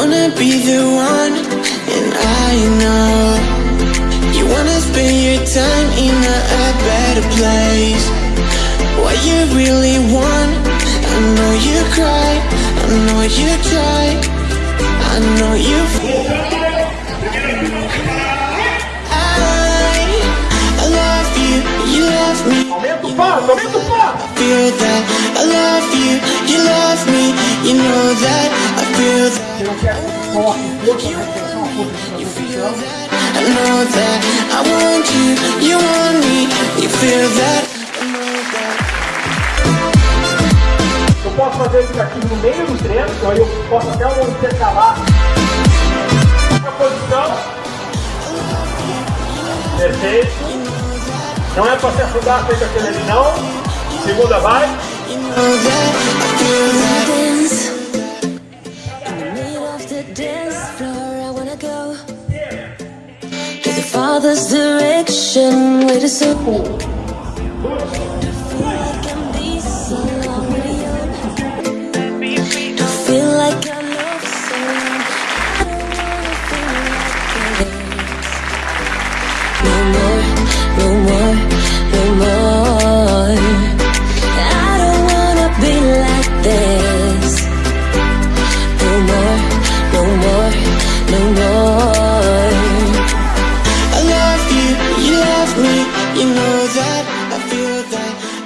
wanna be the one, and I know you wanna spend your time in a, a better place. What you really want, I know you cry, I know you try, I know you. I, I love you, you love me. Aumenta o passo, aumenta o passo. feel that I love you, you love me, you know that I feel that Você não quer foco, força, retenção, a força de transmissão. I know that I want you, you want me, you feel that I know that Eu posso fazer isso aqui no meio do treino, então aí eu posso até um intercalar a posição. Perfeito. Não é para se afundar feito aquele ali não. Segunda vai. you know that I feel that I wanna go. The father's direction, wait a second. Feel like I No more, no more, no more. that, I feel that.